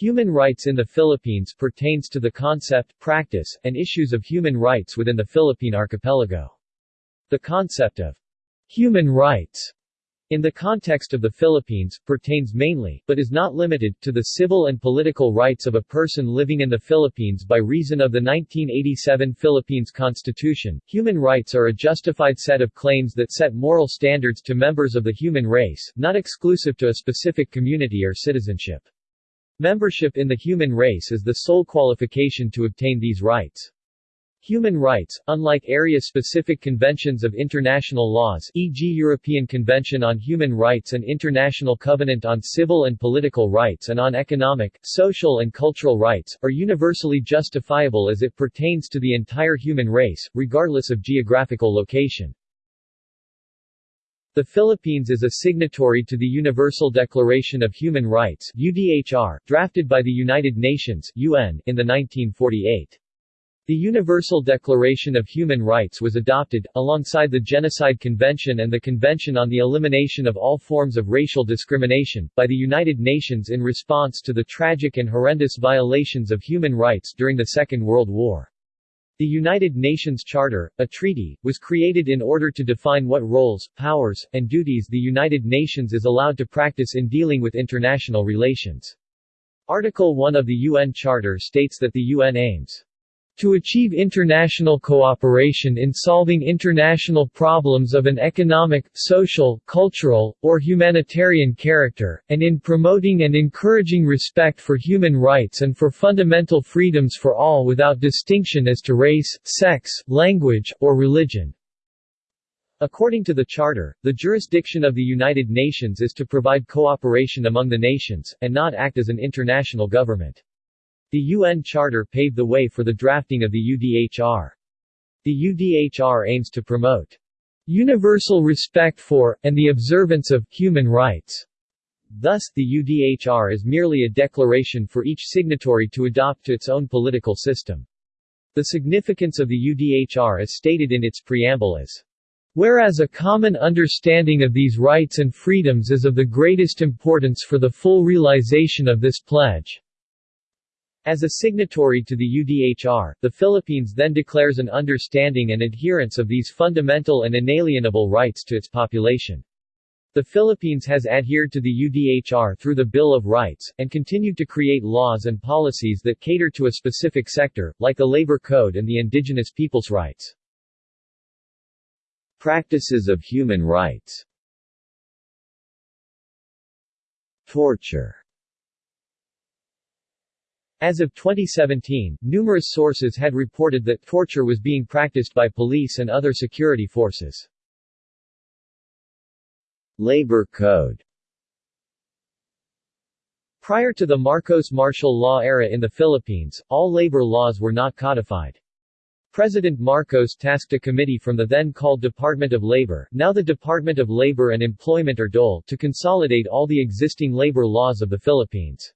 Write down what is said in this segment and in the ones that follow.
Human rights in the Philippines pertains to the concept, practice, and issues of human rights within the Philippine archipelago. The concept of human rights in the context of the Philippines, pertains mainly, but is not limited, to the civil and political rights of a person living in the Philippines by reason of the 1987 Philippines Constitution. Human rights are a justified set of claims that set moral standards to members of the human race, not exclusive to a specific community or citizenship. Membership in the human race is the sole qualification to obtain these rights. Human rights, unlike area-specific conventions of international laws e.g. European Convention on Human Rights and International Covenant on Civil and Political Rights and on Economic, Social and Cultural Rights, are universally justifiable as it pertains to the entire human race, regardless of geographical location. The Philippines is a signatory to the Universal Declaration of Human Rights UDHR, drafted by the United Nations UN, in the 1948. The Universal Declaration of Human Rights was adopted, alongside the Genocide Convention and the Convention on the Elimination of All Forms of Racial Discrimination, by the United Nations in response to the tragic and horrendous violations of human rights during the Second World War. The United Nations Charter, a treaty, was created in order to define what roles, powers, and duties the United Nations is allowed to practice in dealing with international relations. Article 1 of the UN Charter states that the UN aims to achieve international cooperation in solving international problems of an economic, social, cultural, or humanitarian character, and in promoting and encouraging respect for human rights and for fundamental freedoms for all without distinction as to race, sex, language, or religion. According to the Charter, the jurisdiction of the United Nations is to provide cooperation among the nations, and not act as an international government. The UN Charter paved the way for the drafting of the UDHR. The UDHR aims to promote universal respect for, and the observance of, human rights. Thus, the UDHR is merely a declaration for each signatory to adopt to its own political system. The significance of the UDHR is stated in its preamble as Whereas a common understanding of these rights and freedoms is of the greatest importance for the full realization of this pledge. As a signatory to the UDHR, the Philippines then declares an understanding and adherence of these fundamental and inalienable rights to its population. The Philippines has adhered to the UDHR through the Bill of Rights, and continued to create laws and policies that cater to a specific sector, like the Labor Code and the indigenous people's rights. Practices of human rights Torture as of 2017, numerous sources had reported that torture was being practiced by police and other security forces. Labor Code Prior to the Marcos martial law era in the Philippines, all labor laws were not codified. President Marcos tasked a committee from the then called Department of Labor, now the Department of Labor and Employment or DOLE, to consolidate all the existing labor laws of the Philippines.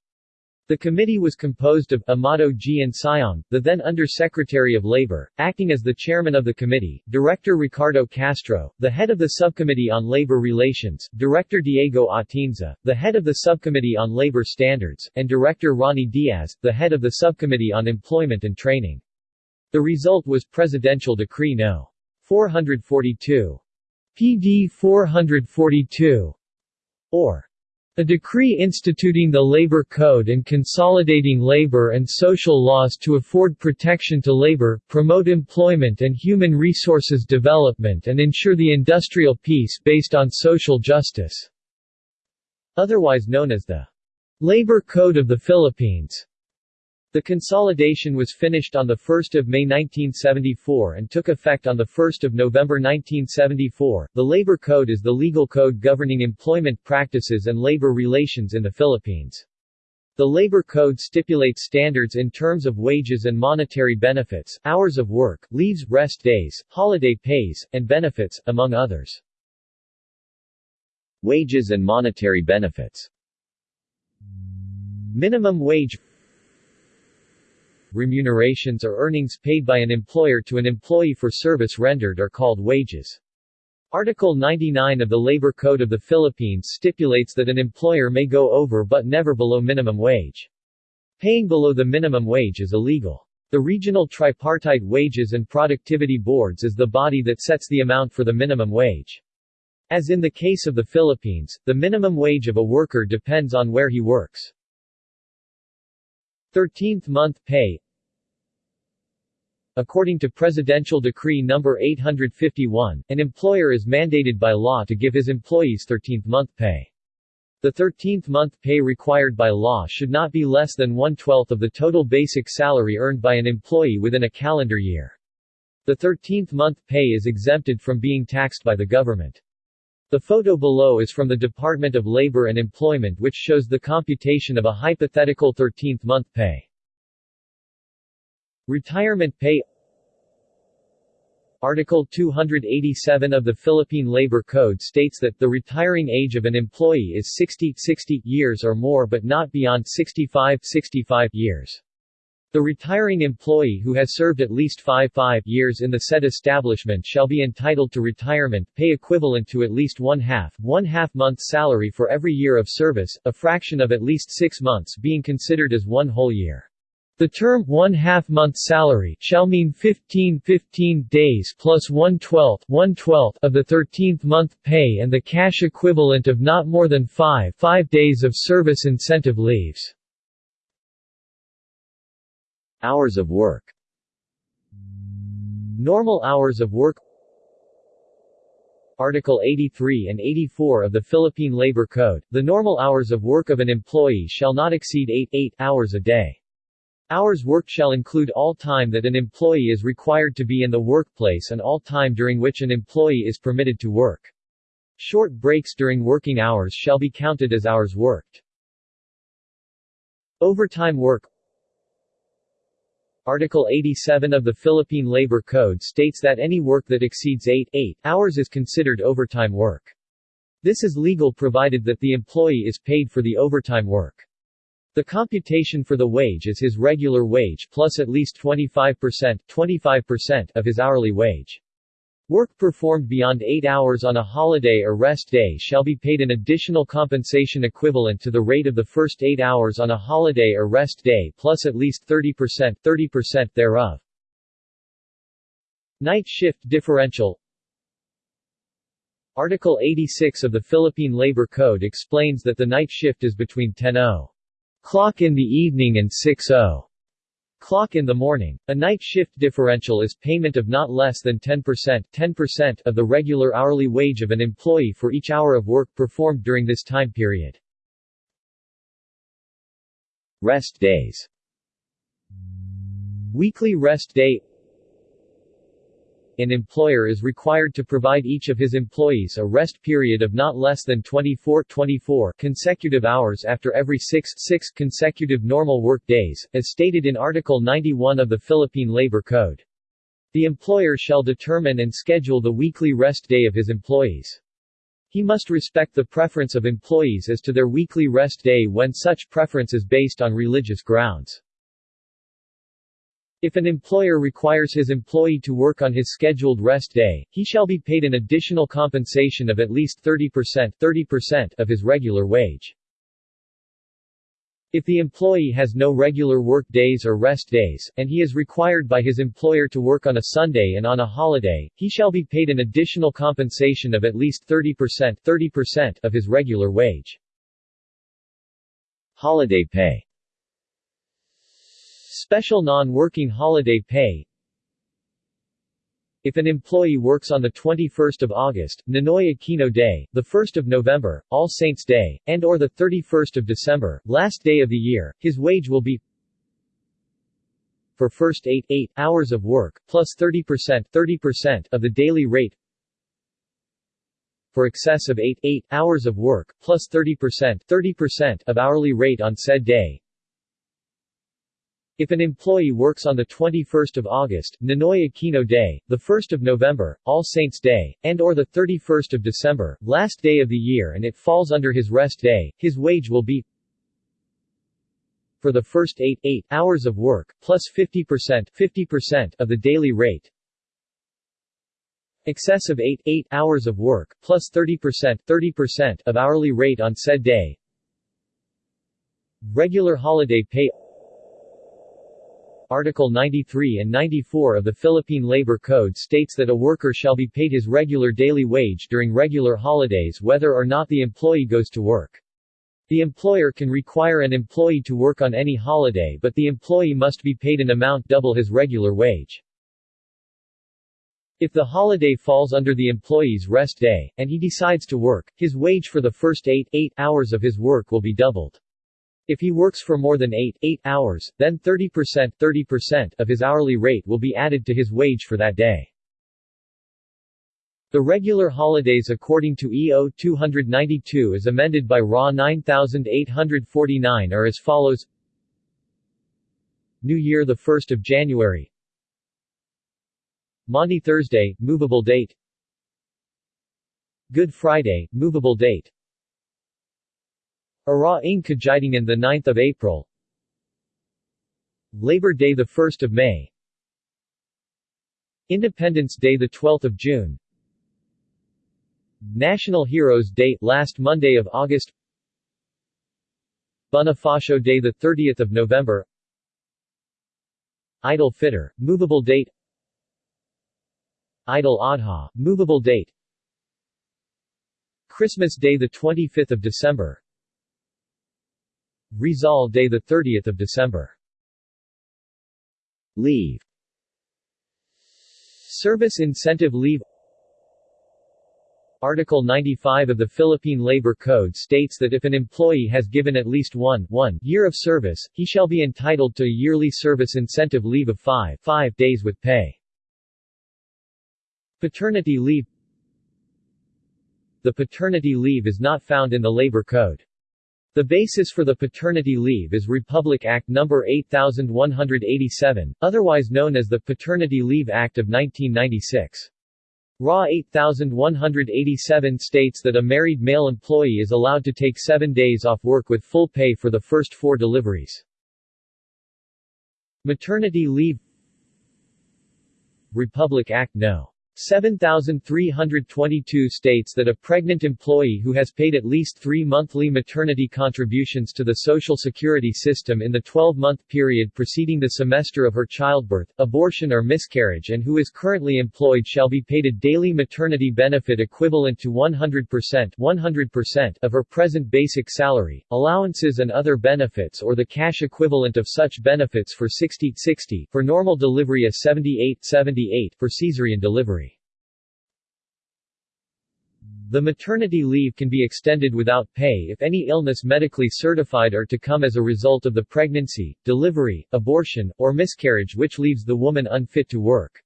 The committee was composed of Amado G. Siong, the then Under-Secretary of Labor, acting as the chairman of the committee, Director Ricardo Castro, the head of the Subcommittee on Labor Relations, Director Diego Atienza, the head of the Subcommittee on Labor Standards, and Director Ronnie Diaz, the head of the Subcommittee on Employment and Training. The result was Presidential Decree No. 442. PD 442, or a decree instituting the Labor Code and consolidating labor and social laws to afford protection to labor, promote employment and human resources development and ensure the industrial peace based on social justice. Otherwise known as the Labor Code of the Philippines. The consolidation was finished on 1 May 1974 and took effect on 1 November 1974. The Labor Code is the legal code governing employment practices and labor relations in the Philippines. The Labor Code stipulates standards in terms of wages and monetary benefits, hours of work, leaves, rest days, holiday pays, and benefits, among others. Wages and monetary benefits Minimum wage remunerations or earnings paid by an employer to an employee for service rendered are called wages. Article 99 of the Labor Code of the Philippines stipulates that an employer may go over but never below minimum wage. Paying below the minimum wage is illegal. The Regional Tripartite Wages and Productivity Boards is the body that sets the amount for the minimum wage. As in the case of the Philippines, the minimum wage of a worker depends on where he works. 13th month pay According to Presidential Decree No. 851, an employer is mandated by law to give his employees 13th month pay. The 13th month pay required by law should not be less than one-twelfth of the total basic salary earned by an employee within a calendar year. The 13th month pay is exempted from being taxed by the government. The photo below is from the Department of Labor and Employment which shows the computation of a hypothetical 13th month pay. Retirement pay Article 287 of the Philippine Labor Code states that the retiring age of an employee is 60, 60 years or more but not beyond 65, 65 years. The retiring employee who has served at least 5 5 years in the said establishment shall be entitled to retirement pay equivalent to at least one half, one half month's salary for every year of service, a fraction of at least six months being considered as one whole year. The term one half month salary shall mean 15 15 days plus 1 12th, of the 13th month pay and the cash equivalent of not more than 5 5 days of service incentive leaves. Hours of work Normal hours of work Article 83 and 84 of the Philippine Labor Code, the normal hours of work of an employee shall not exceed 8, 8 hours a day. Hours worked shall include all time that an employee is required to be in the workplace and all time during which an employee is permitted to work. Short breaks during working hours shall be counted as hours worked. Overtime work Article 87 of the Philippine Labor Code states that any work that exceeds 8, 8 hours is considered overtime work. This is legal provided that the employee is paid for the overtime work. The computation for the wage is his regular wage plus at least 25% 25% of his hourly wage. Work performed beyond 8 hours on a holiday or rest day shall be paid an additional compensation equivalent to the rate of the first 8 hours on a holiday or rest day plus at least 30% 30% thereof. Night shift differential Article 86 of the Philippine Labor Code explains that the night shift is between 10.0 Clock in the evening and 6.0 clock in the morning. A night shift differential is payment of not less than 10% 10% of the regular hourly wage of an employee for each hour of work performed during this time period. Rest days Weekly rest day an employer is required to provide each of his employees a rest period of not less than 24 24 consecutive hours after every 6 6 consecutive normal work days, as stated in Article 91 of the Philippine Labor Code. The employer shall determine and schedule the weekly rest day of his employees. He must respect the preference of employees as to their weekly rest day when such preference is based on religious grounds. If an employer requires his employee to work on his scheduled rest day, he shall be paid an additional compensation of at least 30% 30% of his regular wage. If the employee has no regular work days or rest days, and he is required by his employer to work on a Sunday and on a holiday, he shall be paid an additional compensation of at least 30% 30% of his regular wage. Holiday pay Special non-working holiday pay. If an employee works on the 21st of August, Ninoy Aquino Day, the 1st of November, All Saints Day, and or the 31st of December, last day of the year, his wage will be for first 8, 8 hours of work, plus 30% 30% of the daily rate for excess of 8, 8 hours of work, plus 30% 30% of hourly rate on said day, if an employee works on the 21st of August, Ninoy Aquino Day, the 1st of November, All Saints Day, and or the 31st of December, last day of the year and it falls under his rest day, his wage will be for the first 8, 8 hours of work, plus 50% 50% of the daily rate. Excess of 8, 8 hours of work, plus 30% 30% of hourly rate on said day. Regular holiday pay Article 93 and 94 of the Philippine Labor Code states that a worker shall be paid his regular daily wage during regular holidays whether or not the employee goes to work. The employer can require an employee to work on any holiday but the employee must be paid an amount double his regular wage. If the holiday falls under the employee's rest day, and he decides to work, his wage for the first 8, 8 hours of his work will be doubled. If he works for more than 8, 8 hours, then 30% 30% of his hourly rate will be added to his wage for that day. The regular holidays according to EO 292 as amended by RA 9849 are as follows. New Year 1 January. Maundy Thursday, movable date. Good Friday, movable date Araw ng Kagitingan 9 April. Labor Day 1 May. Independence Day 12 June. National Heroes Day last Monday of August. Bonifacio Day 30 November. Eid al-Fitr, movable date. Eid al-Adha, movable date. Christmas Day 25 December Rizal Day 30 December Leave Service Incentive Leave Article 95 of the Philippine Labor Code states that if an employee has given at least one, one year of service, he shall be entitled to a yearly service incentive leave of 5, 5 days with pay. Paternity leave The paternity leave is not found in the Labor Code. The basis for the paternity leave is Republic Act No. 8187, otherwise known as the Paternity Leave Act of 1996. RA 8187 states that a married male employee is allowed to take seven days off work with full pay for the first four deliveries. Maternity leave Republic Act No. 7322 states that a pregnant employee who has paid at least three monthly maternity contributions to the Social Security system in the 12-month period preceding the semester of her childbirth, abortion or miscarriage and who is currently employed shall be paid a daily maternity benefit equivalent to 100% 100% of her present basic salary, allowances and other benefits or the cash equivalent of such benefits for 60-60, for normal delivery a 78-78, for caesarean delivery. The maternity leave can be extended without pay if any illness medically certified are to come as a result of the pregnancy, delivery, abortion, or miscarriage which leaves the woman unfit to work.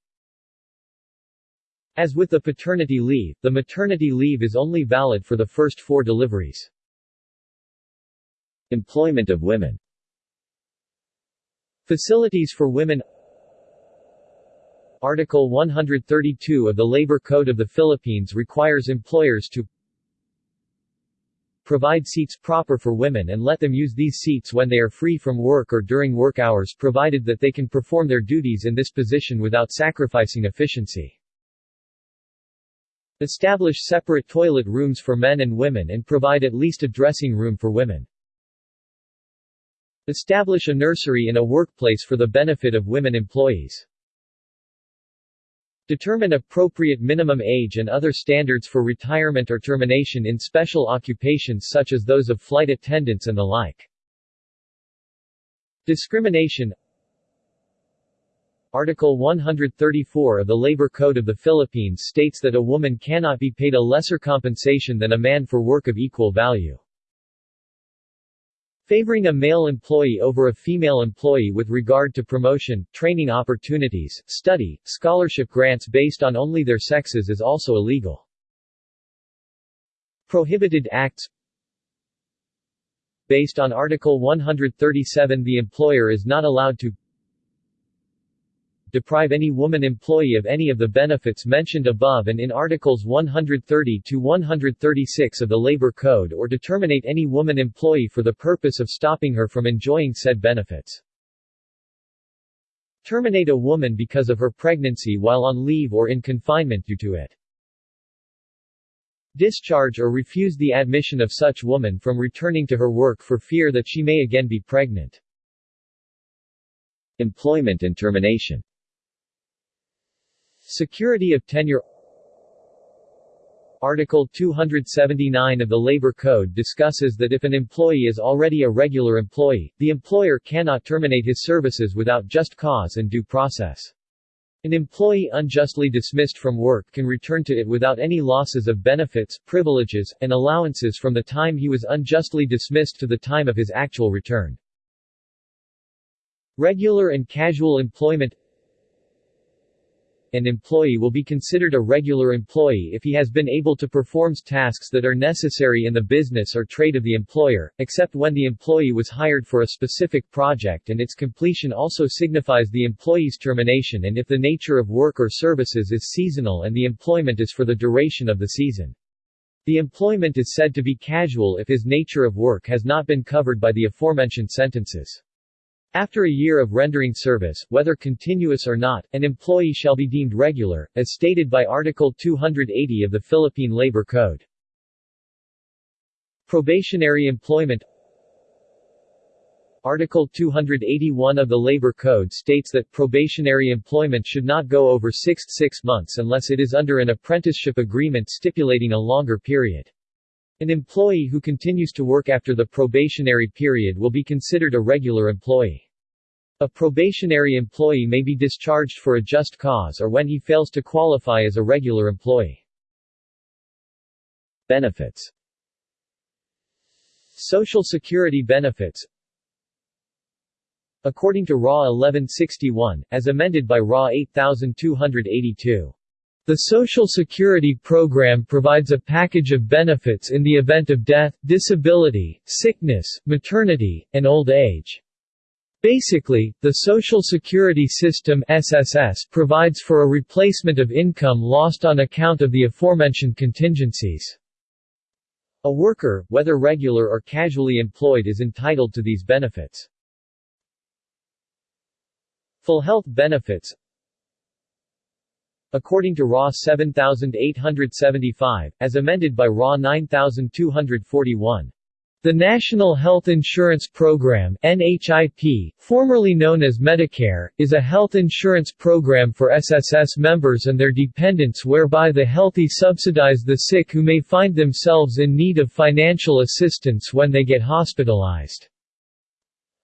As with the paternity leave, the maternity leave is only valid for the first four deliveries. Employment of women Facilities for women Article 132 of the Labor Code of the Philippines requires employers to provide seats proper for women and let them use these seats when they are free from work or during work hours provided that they can perform their duties in this position without sacrificing efficiency. Establish separate toilet rooms for men and women and provide at least a dressing room for women. Establish a nursery in a workplace for the benefit of women employees. Determine appropriate minimum age and other standards for retirement or termination in special occupations such as those of flight attendants and the like. Discrimination Article 134 of the Labor Code of the Philippines states that a woman cannot be paid a lesser compensation than a man for work of equal value. Favoring a male employee over a female employee with regard to promotion, training opportunities, study, scholarship grants based on only their sexes is also illegal. Prohibited acts Based on Article 137 the employer is not allowed to deprive any woman employee of any of the benefits mentioned above and in Articles 130 to 136 of the Labor Code or to terminate any woman employee for the purpose of stopping her from enjoying said benefits. Terminate a woman because of her pregnancy while on leave or in confinement due to it. Discharge or refuse the admission of such woman from returning to her work for fear that she may again be pregnant. Employment and termination Security of tenure Article 279 of the Labor Code discusses that if an employee is already a regular employee, the employer cannot terminate his services without just cause and due process. An employee unjustly dismissed from work can return to it without any losses of benefits, privileges, and allowances from the time he was unjustly dismissed to the time of his actual return. Regular and casual employment an employee will be considered a regular employee if he has been able to perform tasks that are necessary in the business or trade of the employer, except when the employee was hired for a specific project and its completion also signifies the employee's termination and if the nature of work or services is seasonal and the employment is for the duration of the season. The employment is said to be casual if his nature of work has not been covered by the aforementioned sentences. After a year of rendering service, whether continuous or not, an employee shall be deemed regular, as stated by Article 280 of the Philippine Labor Code. Probationary employment Article 281 of the Labor Code states that probationary employment should not go over 6 six months unless it is under an apprenticeship agreement stipulating a longer period. An employee who continues to work after the probationary period will be considered a regular employee. A probationary employee may be discharged for a just cause or when he fails to qualify as a regular employee. Benefits Social Security benefits According to RA 1161, as amended by RA 8282 the Social Security program provides a package of benefits in the event of death, disability, sickness, maternity, and old age. Basically, the Social Security System SSS provides for a replacement of income lost on account of the aforementioned contingencies. A worker, whether regular or casually employed is entitled to these benefits. Full health benefits According to RA 7875, as amended by RA 9241. The National Health Insurance Program NHIP, formerly known as Medicare, is a health insurance program for SSS members and their dependents whereby the healthy subsidize the sick who may find themselves in need of financial assistance when they get hospitalized.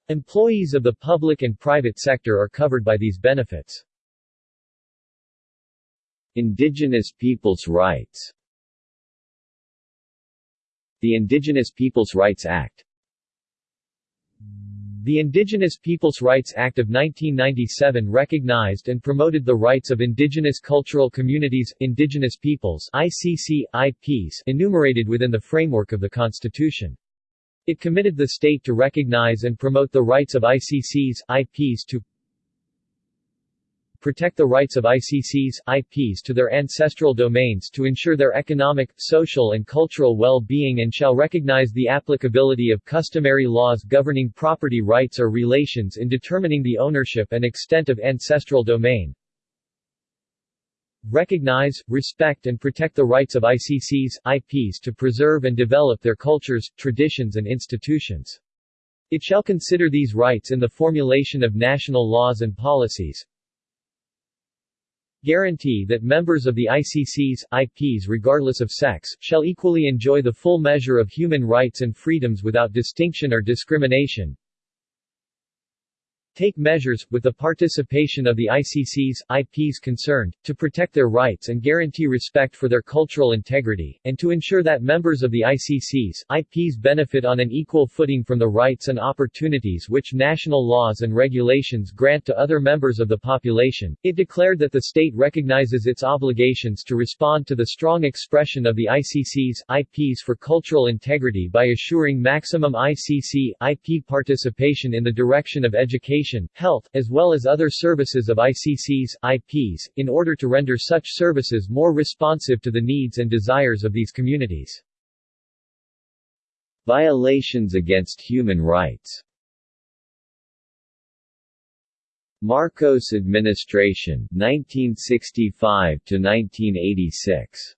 Employees of the public and private sector are covered by these benefits. Indigenous peoples' rights The Indigenous Peoples' Rights Act the Indigenous Peoples' Rights Act of 1997 recognized and promoted the rights of indigenous cultural communities, indigenous peoples ICC, IPs, enumerated within the framework of the Constitution. It committed the state to recognize and promote the rights of ICCs, IPs to protect the rights of ICCs, IPs to their ancestral domains to ensure their economic, social and cultural well-being and shall recognize the applicability of customary laws governing property rights or relations in determining the ownership and extent of ancestral domain. Recognize, respect and protect the rights of ICCs, IPs to preserve and develop their cultures, traditions and institutions. It shall consider these rights in the formulation of national laws and policies, guarantee that members of the ICCs, IPs regardless of sex, shall equally enjoy the full measure of human rights and freedoms without distinction or discrimination, take measures, with the participation of the ICCs, IPs concerned, to protect their rights and guarantee respect for their cultural integrity, and to ensure that members of the ICCs, IPs benefit on an equal footing from the rights and opportunities which national laws and regulations grant to other members of the population. It declared that the state recognizes its obligations to respond to the strong expression of the ICCs, IPs for cultural integrity by assuring maximum ICC, IP participation in the direction of education education, health, as well as other services of ICCs, IPs, in order to render such services more responsive to the needs and desires of these communities. Violations against human rights Marcos administration 1965 to 1986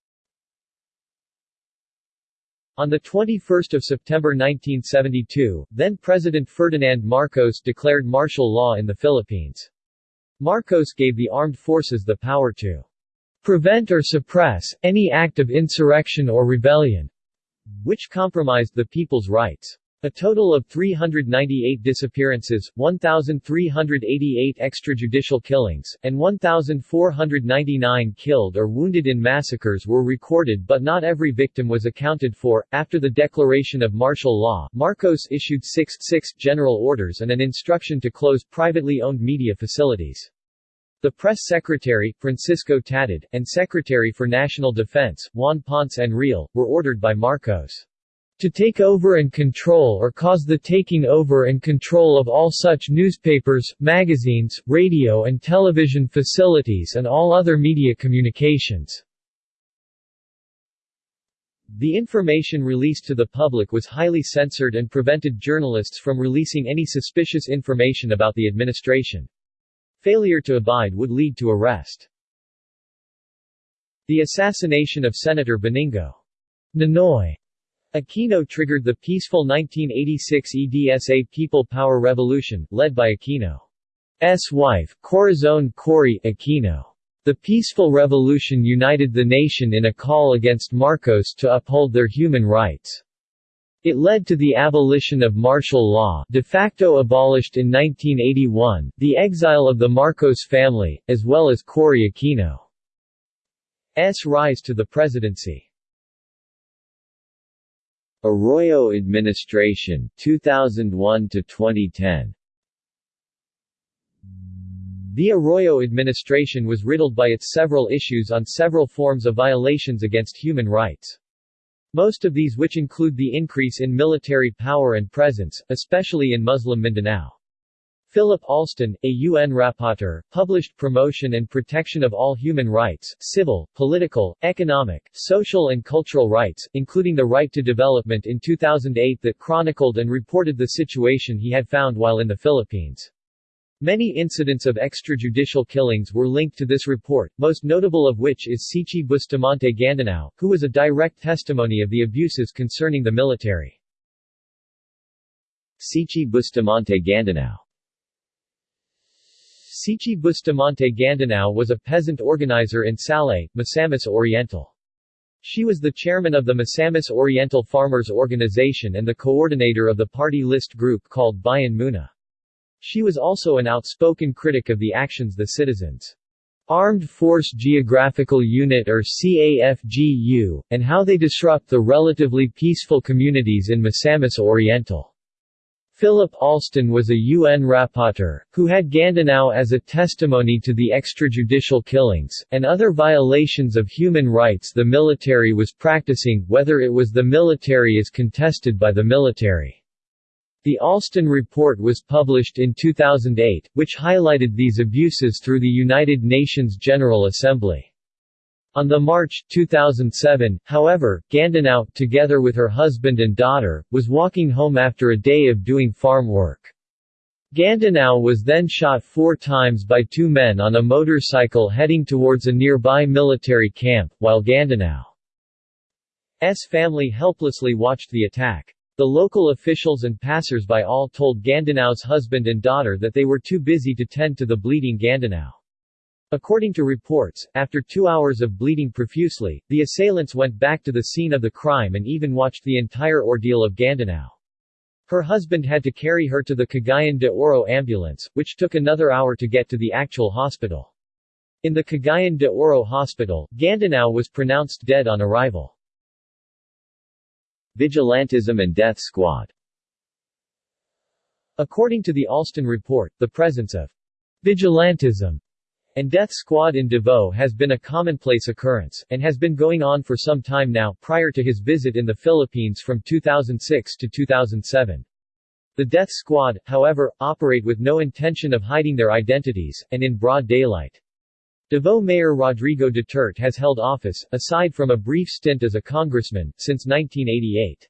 On 21 September 1972, then-President Ferdinand Marcos declared martial law in the Philippines. Marcos gave the armed forces the power to prevent or suppress any act of insurrection or rebellion, which compromised the people's rights. A total of 398 disappearances, 1,388 extrajudicial killings, and 1,499 killed or wounded in massacres were recorded but not every victim was accounted for. After the declaration of martial law, Marcos issued six, six general orders and an instruction to close privately owned media facilities. The press secretary, Francisco Tatad, and Secretary for National Defense, Juan Ponce Enrile, were ordered by Marcos to take over and control or cause the taking over and control of all such newspapers, magazines, radio and television facilities and all other media communications. The information released to the public was highly censored and prevented journalists from releasing any suspicious information about the administration. Failure to abide would lead to arrest. The assassination of Senator Benigno Ninoy Aquino triggered the peaceful 1986 EDSA People Power Revolution, led by Aquino's wife, Corazon Cory Aquino. The peaceful revolution united the nation in a call against Marcos to uphold their human rights. It led to the abolition of martial law de facto abolished in 1981, the exile of the Marcos family, as well as Cory Aquino's rise to the presidency. Arroyo administration 2001 to 2010 The Arroyo administration was riddled by its several issues on several forms of violations against human rights. Most of these which include the increase in military power and presence, especially in Muslim Mindanao. Philip Alston, a UN rapporteur, published Promotion and Protection of All Human Rights, Civil, Political, Economic, Social and Cultural Rights, including the right to development in 2008 that chronicled and reported the situation he had found while in the Philippines. Many incidents of extrajudicial killings were linked to this report, most notable of which is Siche Bustamante Gandinao, who was a direct testimony of the abuses concerning the military. Siche Bustamante Gandinao Siche Bustamante Gandinao was a peasant organizer in Salay, Misamis Oriental. She was the chairman of the Misamis Oriental Farmers Organization and the coordinator of the party list group called Bayan Muna. She was also an outspoken critic of the actions the Citizens Armed Force Geographical Unit or CAFGU, and how they disrupt the relatively peaceful communities in Misamis Oriental. Philip Alston was a UN rapporteur, who had Gandinao as a testimony to the extrajudicial killings, and other violations of human rights the military was practicing, whether it was the military is contested by the military. The Alston Report was published in 2008, which highlighted these abuses through the United Nations General Assembly. On the March 2007, however, Gandinao, together with her husband and daughter, was walking home after a day of doing farm work. Gandinao was then shot four times by two men on a motorcycle heading towards a nearby military camp, while Gandinao's family helplessly watched the attack. The local officials and passers-by all told Gandinao's husband and daughter that they were too busy to tend to the bleeding Gandinao. According to reports, after two hours of bleeding profusely, the assailants went back to the scene of the crime and even watched the entire ordeal of Gandinao. Her husband had to carry her to the Cagayan de Oro ambulance, which took another hour to get to the actual hospital. In the Cagayan de Oro hospital, Gandinao was pronounced dead on arrival. Vigilantism and Death Squad According to the Alston report, the presence of vigilantism and death squad in Davao has been a commonplace occurrence, and has been going on for some time now, prior to his visit in the Philippines from 2006 to 2007. The death squad, however, operate with no intention of hiding their identities, and in broad daylight. Davao Mayor Rodrigo Duterte has held office, aside from a brief stint as a congressman, since 1988.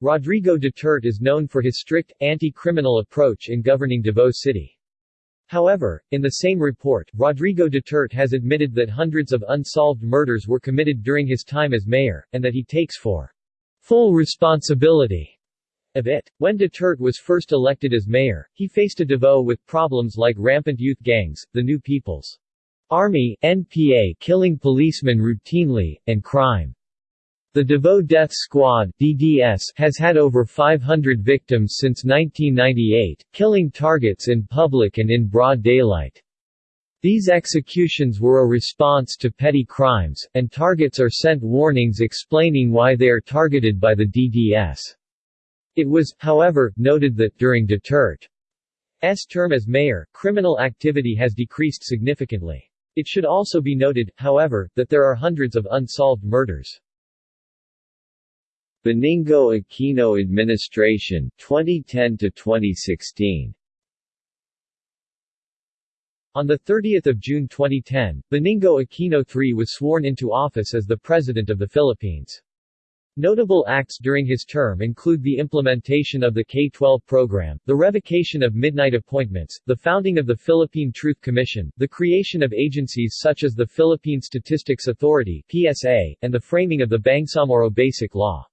Rodrigo Duterte is known for his strict, anti-criminal approach in governing Davao City. However, in the same report, Rodrigo Duterte has admitted that hundreds of unsolved murders were committed during his time as mayor, and that he takes for full responsibility of it. When Duterte was first elected as mayor, he faced a Davao with problems like rampant youth gangs, the New People's Army, NPA killing policemen routinely, and crime. The Davao Death Squad DDS has had over 500 victims since 1998, killing targets in public and in broad daylight. These executions were a response to petty crimes, and targets are sent warnings explaining why they are targeted by the DDS. It was, however, noted that, during Duterte's term as mayor, criminal activity has decreased significantly. It should also be noted, however, that there are hundreds of unsolved murders. Benigno Aquino administration 2010 to 2016 On 30 June 2010, Benigno Aquino III was sworn into office as the President of the Philippines. Notable acts during his term include the implementation of the K-12 program, the revocation of midnight appointments, the founding of the Philippine Truth Commission, the creation of agencies such as the Philippine Statistics Authority PSA, and the framing of the Bangsamoro Basic Law.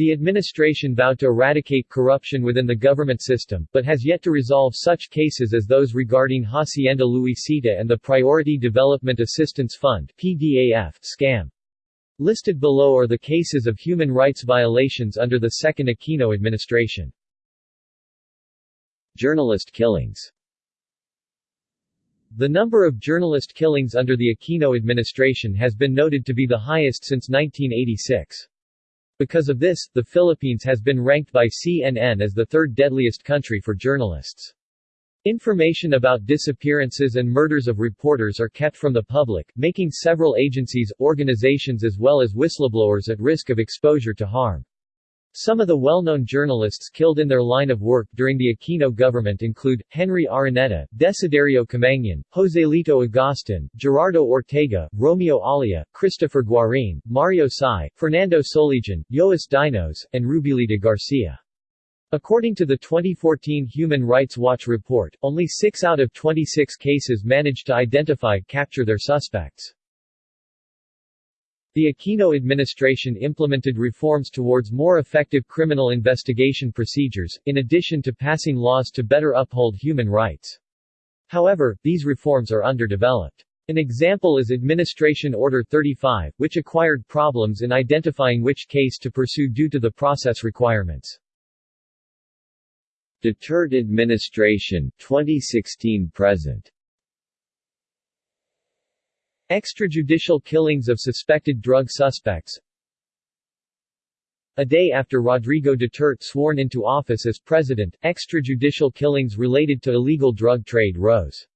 The administration vowed to eradicate corruption within the government system, but has yet to resolve such cases as those regarding Hacienda Luisita and the Priority Development Assistance Fund PDAF scam. Listed below are the cases of human rights violations under the second Aquino administration. Journalist killings The number of journalist killings under the Aquino administration has been noted to be the highest since 1986. Because of this, the Philippines has been ranked by CNN as the third deadliest country for journalists. Information about disappearances and murders of reporters are kept from the public, making several agencies, organizations as well as whistleblowers at risk of exposure to harm. Some of the well-known journalists killed in their line of work during the Aquino government include, Henry Araneta, Desiderio Camangyan, Joselito Agustin, Gerardo Ortega, Romeo Olea, Christopher Guarin, Mario Sy, Fernando Solijon, Joas Dignos, and Rubylita Garcia. According to the 2014 Human Rights Watch report, only 6 out of 26 cases managed to identify capture their suspects. The Aquino administration implemented reforms towards more effective criminal investigation procedures, in addition to passing laws to better uphold human rights. However, these reforms are underdeveloped. An example is Administration Order 35, which acquired problems in identifying which case to pursue due to the process requirements. Duterte administration 2016 present Extrajudicial killings of suspected drug suspects A day after Rodrigo Duterte sworn into office as president, extrajudicial killings related to illegal drug trade rose.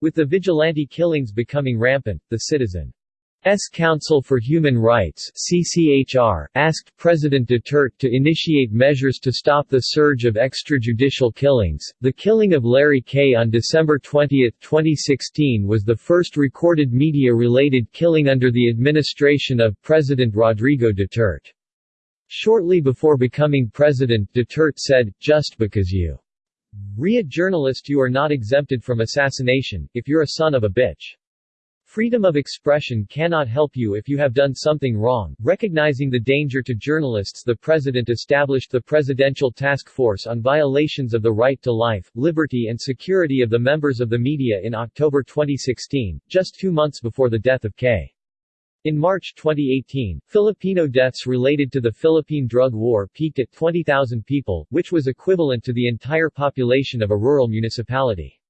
With the vigilante killings becoming rampant, the citizen S. Council for Human Rights CCHR, asked President Duterte to initiate measures to stop the surge of extrajudicial killings. The killing of Larry Que on December 20, 2016 was the first recorded media-related killing under the administration of President Rodrigo Duterte. Shortly before becoming president Duterte said, just because you re a journalist you are not exempted from assassination, if you're a son of a bitch. Freedom of expression cannot help you if you have done something wrong. Recognizing the danger to journalists, the President established the Presidential Task Force on Violations of the Right to Life, Liberty and Security of the Members of the Media in October 2016, just two months before the death of Que In March 2018, Filipino deaths related to the Philippine drug war peaked at 20,000 people, which was equivalent to the entire population of a rural municipality.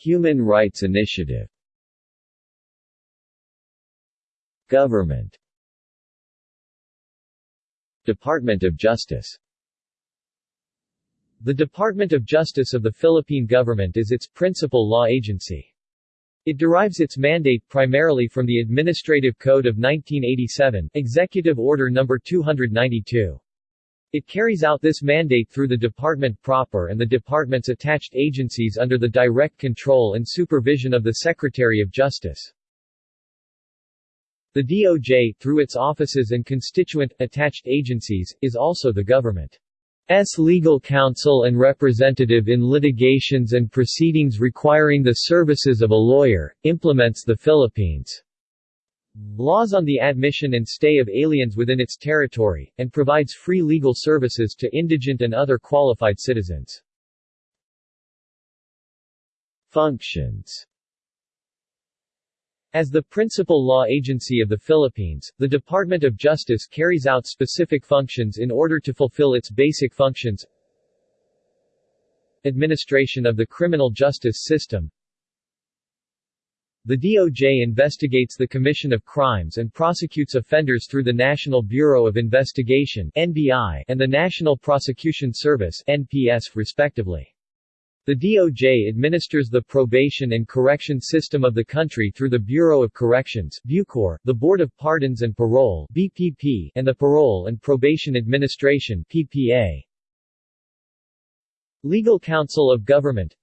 Human Rights Initiative Government Department of Justice The Department of Justice of the Philippine government is its principal law agency. It derives its mandate primarily from the Administrative Code of 1987, Executive Order No. 292. It carries out this mandate through the department proper and the department's attached agencies under the direct control and supervision of the Secretary of Justice. The DOJ, through its offices and constituent, attached agencies, is also the government's legal counsel and representative in litigations and proceedings requiring the services of a lawyer, implements the Philippines' laws on the admission and stay of aliens within its territory, and provides free legal services to indigent and other qualified citizens. Functions. As the principal law agency of the Philippines, the Department of Justice carries out specific functions in order to fulfill its basic functions. Administration of the criminal justice system the DOJ investigates the commission of crimes and prosecutes offenders through the National Bureau of Investigation (NBI) and the National Prosecution Service (NPS) respectively. The DOJ administers the probation and correction system of the country through the Bureau of Corrections Bucor, the Board of Pardons and Parole BPP, and the Parole and Probation Administration PPA. Legal Counsel of Government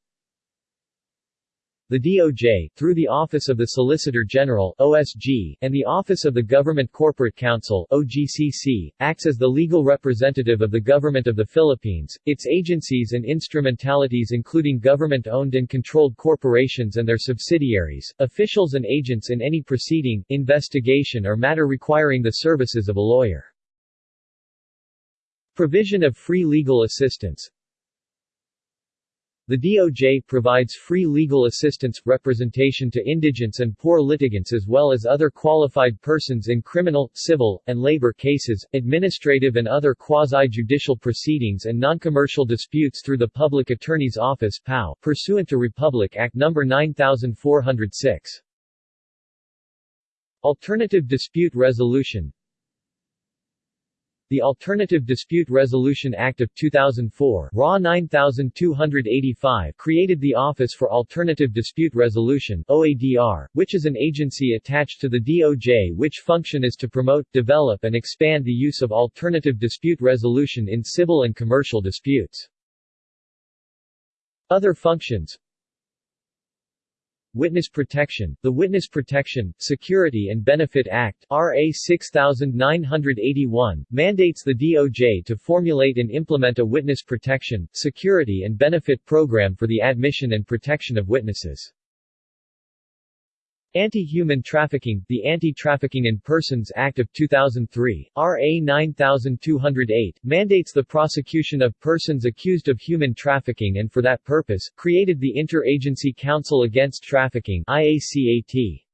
the DOJ, through the Office of the Solicitor General OSG, and the Office of the Government Corporate Counsel OGCC, acts as the legal representative of the Government of the Philippines, its agencies and instrumentalities including government-owned and controlled corporations and their subsidiaries, officials and agents in any proceeding, investigation or matter requiring the services of a lawyer. Provision of free legal assistance the DOJ provides free legal assistance, representation to indigents and poor litigants as well as other qualified persons in criminal, civil, and labor cases, administrative and other quasi-judicial proceedings and non-commercial disputes through the Public Attorney's Office PAO, pursuant to Republic Act No. 9406. Alternative Dispute Resolution the Alternative Dispute Resolution Act of 2004 RA 9285 created the Office for Alternative Dispute Resolution OADR, which is an agency attached to the DOJ which function is to promote, develop and expand the use of alternative dispute resolution in civil and commercial disputes. Other functions Witness Protection, the Witness Protection, Security and Benefit Act RA 6981, mandates the DOJ to formulate and implement a witness protection, security and benefit program for the admission and protection of witnesses. Anti-Human Trafficking The Anti-Trafficking in Persons Act of 2003, RA 9208, mandates the prosecution of persons accused of human trafficking and for that purpose, created the Inter-Agency Council Against Trafficking IACAT.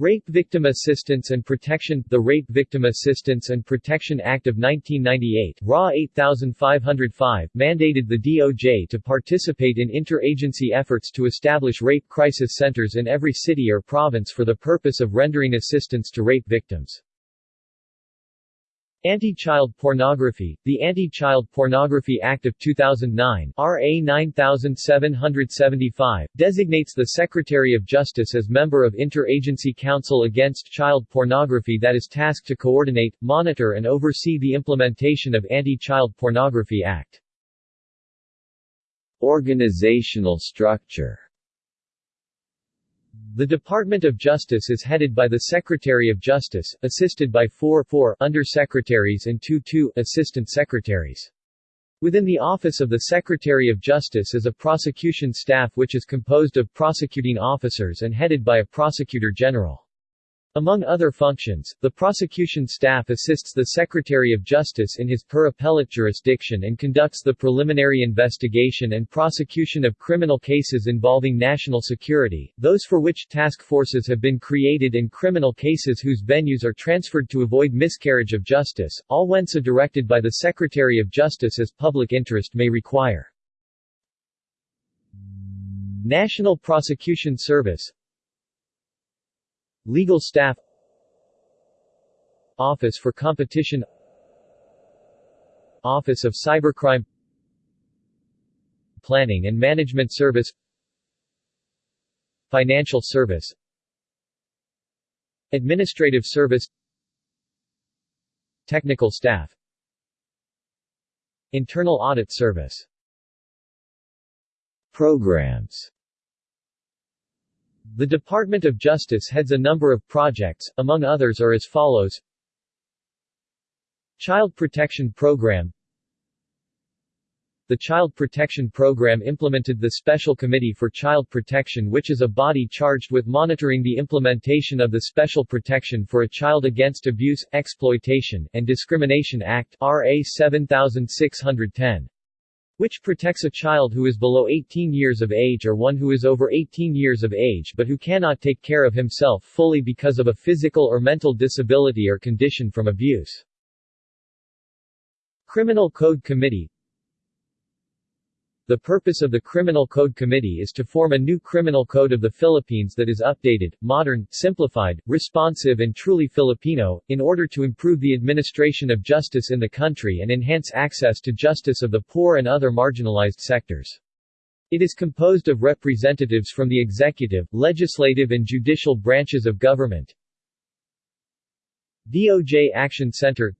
Rape Victim Assistance and Protection The Rape Victim Assistance and Protection Act of 1998 RA 8505 mandated the DOJ to participate in interagency efforts to establish rape crisis centers in every city or province for the purpose of rendering assistance to rape victims. Anti-child pornography The Anti-Child Pornography Act of 2009 RA 9775, designates the Secretary of Justice as member of Interagency Council Against Child Pornography that is tasked to coordinate, monitor and oversee the implementation of Anti-Child Pornography Act. Organizational structure the Department of Justice is headed by the Secretary of Justice, assisted by four, four Undersecretaries and two, two Assistant Secretaries. Within the Office of the Secretary of Justice is a prosecution staff which is composed of prosecuting officers and headed by a Prosecutor General. Among other functions, the prosecution staff assists the Secretary of Justice in his per appellate jurisdiction and conducts the preliminary investigation and prosecution of criminal cases involving national security, those for which task forces have been created and criminal cases whose venues are transferred to avoid miscarriage of justice, all when so directed by the Secretary of Justice as public interest may require. National Prosecution Service Legal staff Office for Competition Office of Cybercrime Planning and Management Service Financial Service Administrative Service Technical Staff Internal Audit Service. Programs the Department of Justice heads a number of projects, among others are as follows. Child Protection Program. The Child Protection Program implemented the Special Committee for Child Protection which is a body charged with monitoring the implementation of the Special Protection for a Child Against Abuse, Exploitation, and Discrimination Act RA 7610 which protects a child who is below 18 years of age or one who is over 18 years of age but who cannot take care of himself fully because of a physical or mental disability or condition from abuse. Criminal Code Committee the purpose of the Criminal Code Committee is to form a new criminal code of the Philippines that is updated, modern, simplified, responsive and truly Filipino, in order to improve the administration of justice in the country and enhance access to justice of the poor and other marginalized sectors. It is composed of representatives from the executive, legislative and judicial branches of government, DOJ Action Center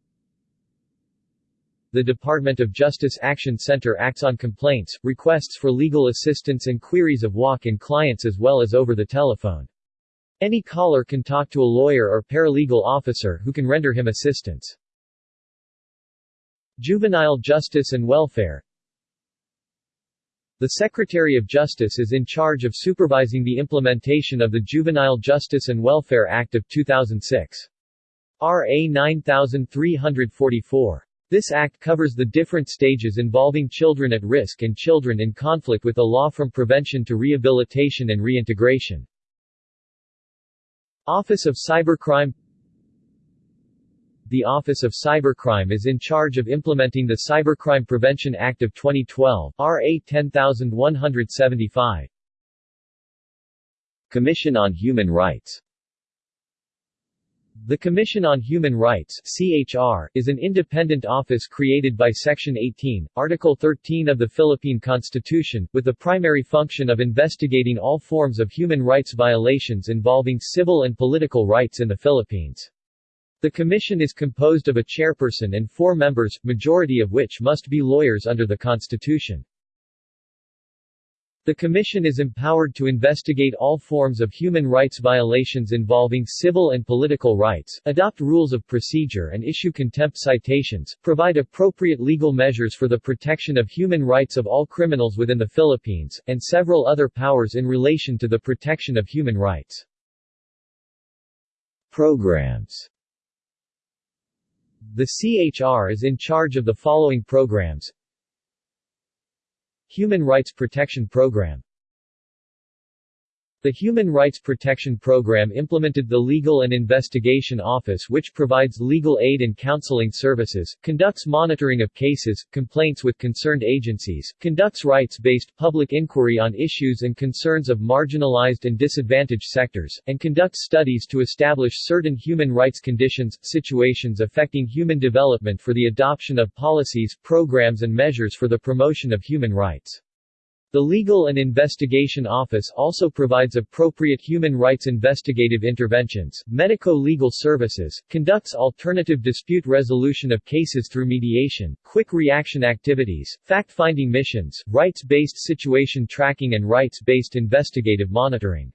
the Department of Justice Action Center acts on complaints, requests for legal assistance and queries of walk-in clients as well as over the telephone. Any caller can talk to a lawyer or paralegal officer who can render him assistance. Juvenile Justice and Welfare The Secretary of Justice is in charge of supervising the implementation of the Juvenile Justice and Welfare Act of 2006. RA 9344. This act covers the different stages involving children at risk and children in conflict with the law from prevention to rehabilitation and reintegration. Office of Cybercrime The Office of Cybercrime is in charge of implementing the Cybercrime Prevention Act of 2012 RA 10175. Commission on Human Rights the Commission on Human Rights CHR, is an independent office created by Section 18, Article 13 of the Philippine Constitution, with the primary function of investigating all forms of human rights violations involving civil and political rights in the Philippines. The commission is composed of a chairperson and four members, majority of which must be lawyers under the Constitution. The Commission is empowered to investigate all forms of human rights violations involving civil and political rights, adopt rules of procedure and issue contempt citations, provide appropriate legal measures for the protection of human rights of all criminals within the Philippines, and several other powers in relation to the protection of human rights. Programs The CHR is in charge of the following programs Human Rights Protection Program the Human Rights Protection Program implemented the Legal and Investigation Office which provides legal aid and counseling services, conducts monitoring of cases, complaints with concerned agencies, conducts rights-based public inquiry on issues and concerns of marginalized and disadvantaged sectors, and conducts studies to establish certain human rights conditions, situations affecting human development for the adoption of policies, programs and measures for the promotion of human rights. The Legal and Investigation Office also provides appropriate human rights investigative interventions, medico-legal services, conducts alternative dispute resolution of cases through mediation, quick reaction activities, fact-finding missions, rights-based situation tracking and rights-based investigative monitoring.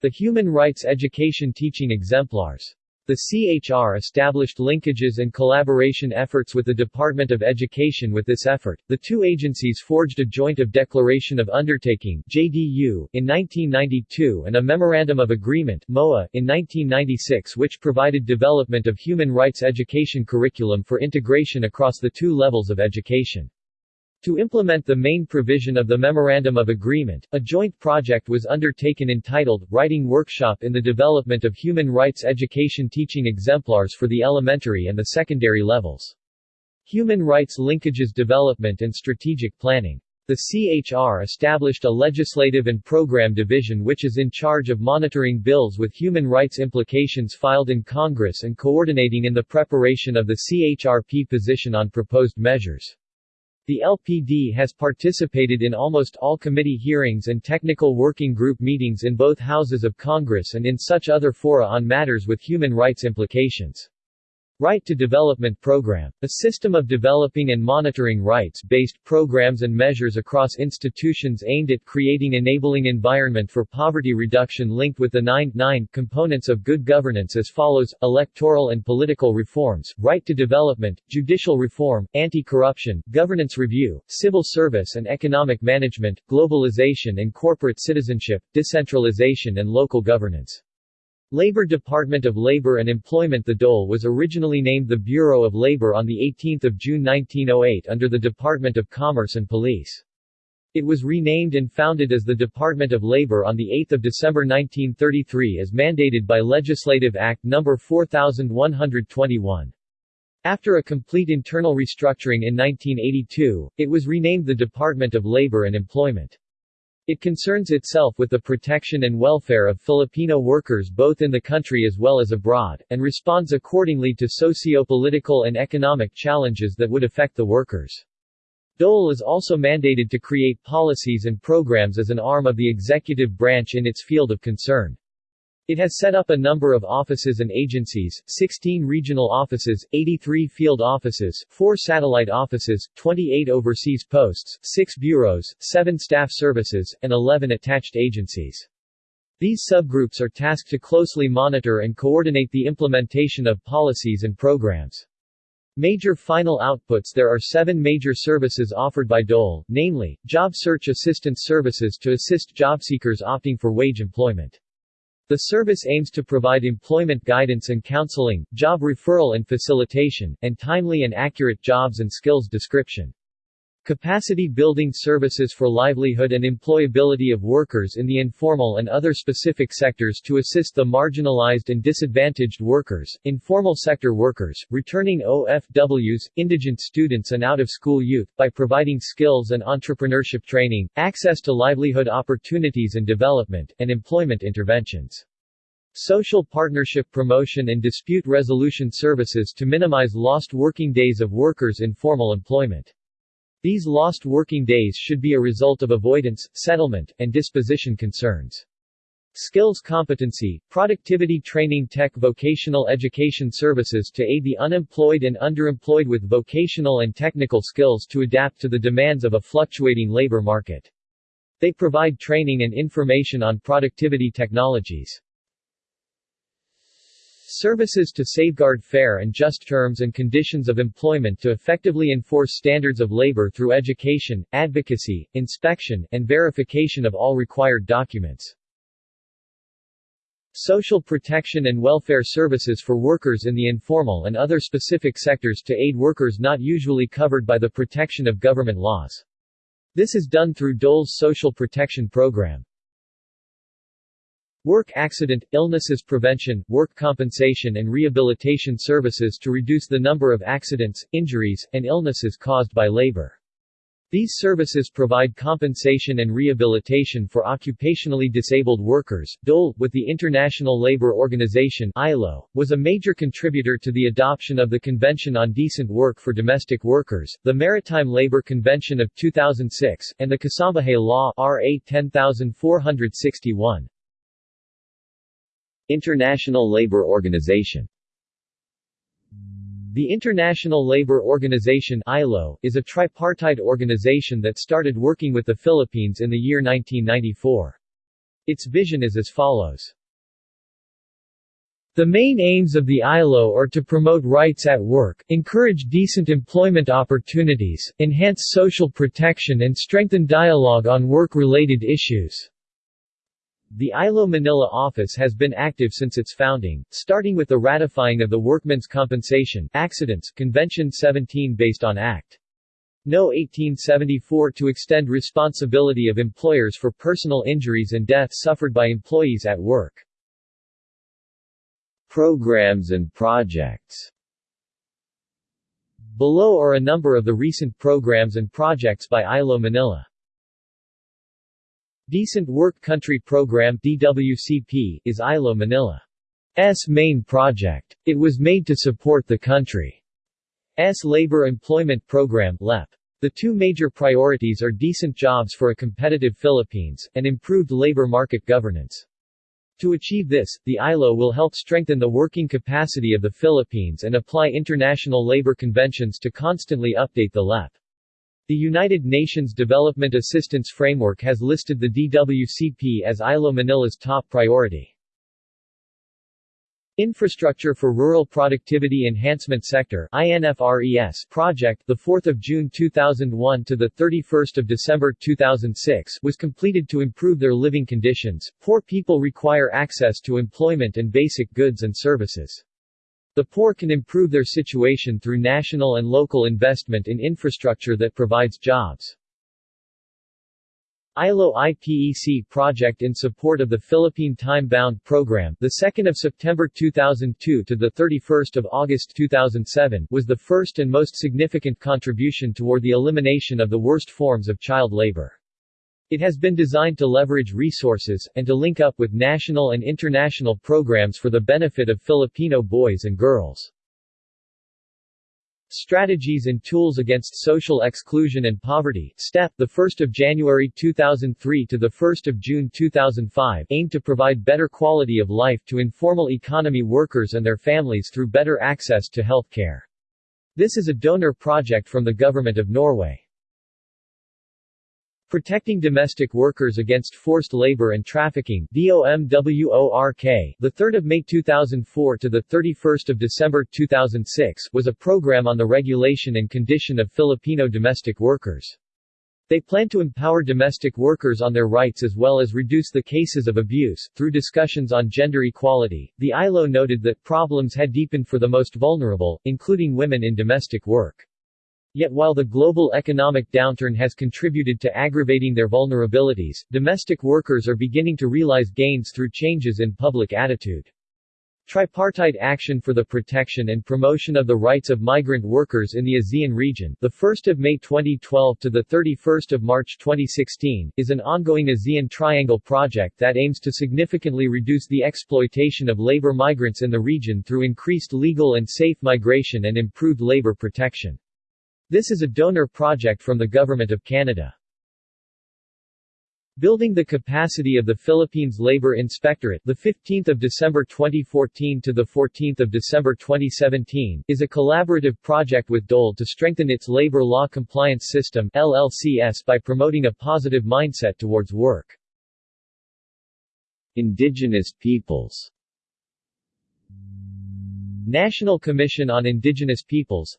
The Human Rights Education Teaching Exemplars the CHR established linkages and collaboration efforts with the Department of Education with this effort. The two agencies forged a joint of Declaration of Undertaking JDU in 1992 and a Memorandum of Agreement MOA in 1996 which provided development of human rights education curriculum for integration across the two levels of education. To implement the main provision of the Memorandum of Agreement, a joint project was undertaken entitled, Writing Workshop in the Development of Human Rights Education Teaching Exemplars for the Elementary and the Secondary Levels. Human Rights Linkages Development and Strategic Planning. The CHR established a legislative and program division which is in charge of monitoring bills with human rights implications filed in Congress and coordinating in the preparation of the CHRP position on proposed measures. The LPD has participated in almost all committee hearings and technical working group meetings in both houses of Congress and in such other fora on matters with human rights implications. Right to Development Program. A system of developing and monitoring rights-based programs and measures across institutions aimed at creating enabling environment for poverty reduction linked with the 9, 9 components of good governance as follows, electoral and political reforms, right to development, judicial reform, anti-corruption, governance review, civil service and economic management, globalization and corporate citizenship, decentralization and local governance. Labor Department of Labor and Employment The DOLE was originally named the Bureau of Labor on 18 June 1908 under the Department of Commerce and Police. It was renamed and founded as the Department of Labor on 8 December 1933 as mandated by Legislative Act No. 4121. After a complete internal restructuring in 1982, it was renamed the Department of Labor and Employment. It concerns itself with the protection and welfare of Filipino workers both in the country as well as abroad, and responds accordingly to socio-political and economic challenges that would affect the workers. DOLE is also mandated to create policies and programs as an arm of the executive branch in its field of concern. It has set up a number of offices and agencies, 16 regional offices, 83 field offices, 4 satellite offices, 28 overseas posts, 6 bureaus, 7 staff services, and 11 attached agencies. These subgroups are tasked to closely monitor and coordinate the implementation of policies and programs. Major final outputs There are seven major services offered by DOLE, namely, Job Search Assistance Services to assist job seekers opting for wage employment. The service aims to provide employment guidance and counseling, job referral and facilitation, and timely and accurate jobs and skills description. Capacity building services for livelihood and employability of workers in the informal and other specific sectors to assist the marginalized and disadvantaged workers, informal sector workers, returning OFWs, indigent students and out-of-school youth, by providing skills and entrepreneurship training, access to livelihood opportunities and development, and employment interventions. Social partnership promotion and dispute resolution services to minimize lost working days of workers in formal employment. These lost working days should be a result of avoidance, settlement, and disposition concerns. Skills competency, productivity training tech vocational education services to aid the unemployed and underemployed with vocational and technical skills to adapt to the demands of a fluctuating labor market. They provide training and information on productivity technologies. Services to safeguard fair and just terms and conditions of employment to effectively enforce standards of labor through education, advocacy, inspection, and verification of all required documents. Social protection and welfare services for workers in the informal and other specific sectors to aid workers not usually covered by the protection of government laws. This is done through DOLE's Social Protection Program. Work accident, illnesses prevention, work compensation and rehabilitation services to reduce the number of accidents, injuries, and illnesses caused by labor. These services provide compensation and rehabilitation for occupationally disabled workers. DOLE, with the International Labour Organization (ILO), was a major contributor to the adoption of the Convention on Decent Work for Domestic Workers, the Maritime Labour Convention of 2006, and the Kasambahay Law (RA 10461). International Labour Organization The International Labour Organization ILO, is a tripartite organization that started working with the Philippines in the year 1994. Its vision is as follows. The main aims of the ILO are to promote rights at work, encourage decent employment opportunities, enhance social protection and strengthen dialogue on work-related issues. The ILO Manila office has been active since its founding, starting with the ratifying of the Workmen's Compensation Accidents Convention 17 based on Act. No. 1874 to extend responsibility of employers for personal injuries and death suffered by employees at work. Programs and projects Below are a number of the recent programs and projects by ILO Manila. Decent Work Country Program DWCP is ILO Manila's main project. It was made to support the country's labor employment program LEP. The two major priorities are decent jobs for a competitive Philippines, and improved labor market governance. To achieve this, the ILO will help strengthen the working capacity of the Philippines and apply international labor conventions to constantly update the LEP. The United Nations Development Assistance Framework has listed the DWCP as ILO Manila's top priority. Infrastructure for Rural Productivity Enhancement Sector INFRES project the 4th of June 2001 to the 31st of December 2006 was completed to improve their living conditions. Poor people require access to employment and basic goods and services. The poor can improve their situation through national and local investment in infrastructure that provides jobs. ILO IPEC project in support of the Philippine Time-Bound Program, the 2nd of September 2002 to the 31st of August 2007, was the first and most significant contribution toward the elimination of the worst forms of child labor. It has been designed to leverage resources, and to link up with national and international programs for the benefit of Filipino boys and girls. Strategies and Tools Against Social Exclusion and Poverty STEP, 1 January 2003 to 1 June 2005 aimed to provide better quality of life to informal economy workers and their families through better access to health care. This is a donor project from the Government of Norway. Protecting Domestic Workers Against Forced Labor and Trafficking DOMWORK, the 3rd of May 2004 to the 31st of December 2006 was a program on the regulation and condition of Filipino domestic workers. They plan to empower domestic workers on their rights as well as reduce the cases of abuse. Through discussions on gender equality, the ILO noted that problems had deepened for the most vulnerable, including women in domestic work. Yet while the global economic downturn has contributed to aggravating their vulnerabilities, domestic workers are beginning to realize gains through changes in public attitude. Tripartite Action for the Protection and Promotion of the Rights of Migrant Workers in the ASEAN Region, the 1st of May 2012 to the 31st of March 2016, is an ongoing ASEAN Triangle project that aims to significantly reduce the exploitation of labor migrants in the region through increased legal and safe migration and improved labor protection. This is a donor project from the Government of Canada. Building the capacity of the Philippines Labor Inspectorate, the 15th of December 2014 to the 14th of December 2017, is a collaborative project with DOL to strengthen its labor law compliance system (LLCS) by promoting a positive mindset towards work. Indigenous peoples National Commission on Indigenous Peoples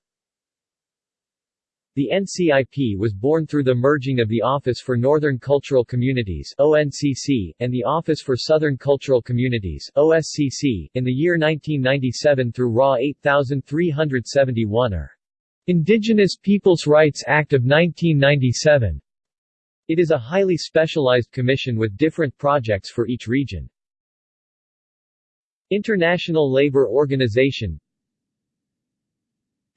the NCIP was born through the merging of the Office for Northern Cultural Communities ONCC, and the Office for Southern Cultural Communities OSCC, in the year 1997 through RA 8371 or Indigenous Peoples' Rights Act of 1997. It is a highly specialized commission with different projects for each region. International Labour Organization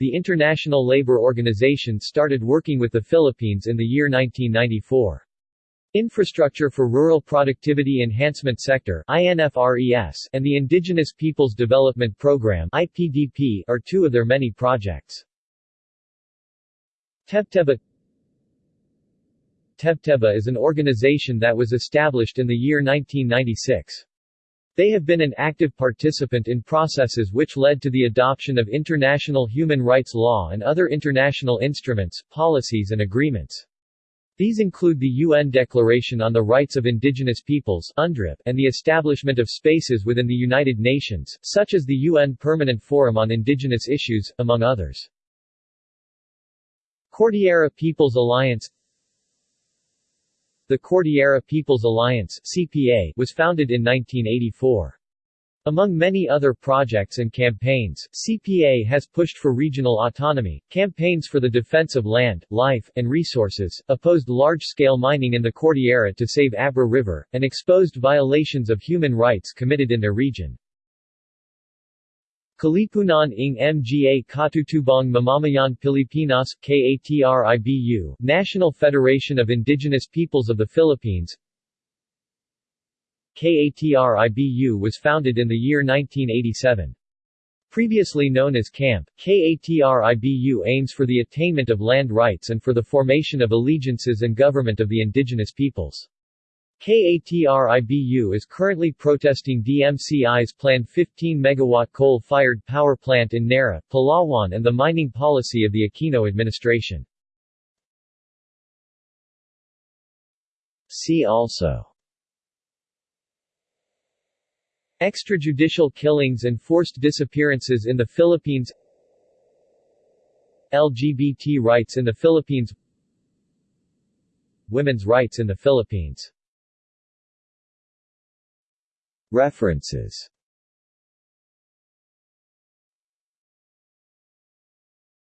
the International Labour Organization started working with the Philippines in the year 1994. Infrastructure for Rural Productivity Enhancement Sector INFRES, and the Indigenous Peoples Development Program IPDP, are two of their many projects. Tebtebba Tebtebba is an organization that was established in the year 1996. They have been an active participant in processes which led to the adoption of international human rights law and other international instruments, policies and agreements. These include the UN Declaration on the Rights of Indigenous Peoples UNDRIP, and the establishment of spaces within the United Nations, such as the UN Permanent Forum on Indigenous Issues, among others. Cordillera Peoples Alliance the Cordillera People's Alliance CPA was founded in 1984. Among many other projects and campaigns, CPA has pushed for regional autonomy, campaigns for the defense of land, life, and resources, opposed large-scale mining in the Cordillera to save Abra River, and exposed violations of human rights committed in their region. Kalipunan ng Mga Katutubong Mamamayan Pilipinas KATRIBU, National Federation of Indigenous Peoples of the Philippines KATRIBU was founded in the year 1987. Previously known as KAMP, KATRIBU aims for the attainment of land rights and for the formation of allegiances and government of the indigenous peoples. KATRIBU is currently protesting DMCI's planned 15-megawatt coal-fired power plant in Narra, Palawan and the mining policy of the Aquino administration. See also Extrajudicial killings and forced disappearances in the Philippines LGBT rights in the Philippines Women's rights in the Philippines References